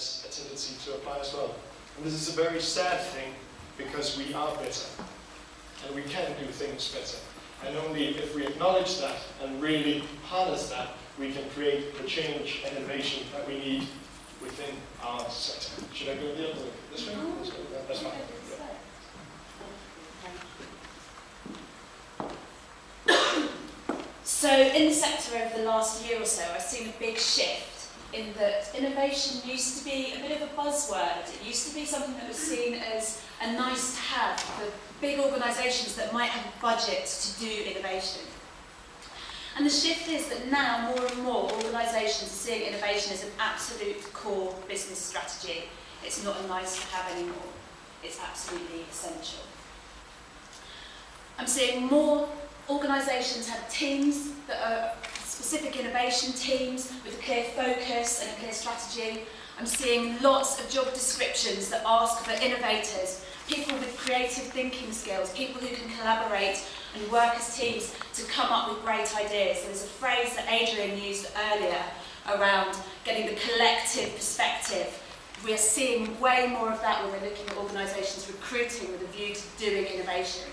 has a tendency to apply as well. And this is a very sad thing because we are better and we can do things better. And only if we acknowledge that and really harness that, we can create the change and innovation that we need within our sector. Should I go the other way? This way? This way? That's fine. Yeah. So in the sector over the last year or so, I've seen a big shift in that innovation used to be a bit of a buzzword. It used to be something that was seen as a nice to have for big organisations that might have a budget to do innovation. And the shift is that now more and more organisations are seeing innovation as an absolute core business strategy. It's not a nice to have anymore. It's absolutely essential. I'm seeing more organisations have teams that are specific innovation teams with a clear focus and a clear strategy. I'm seeing lots of job descriptions that ask for innovators, people with creative thinking skills, people who can collaborate and work as teams to come up with great ideas. There's a phrase that Adrian used earlier around getting the collective perspective. We are seeing way more of that when we're looking at organisations recruiting with a view to doing innovation.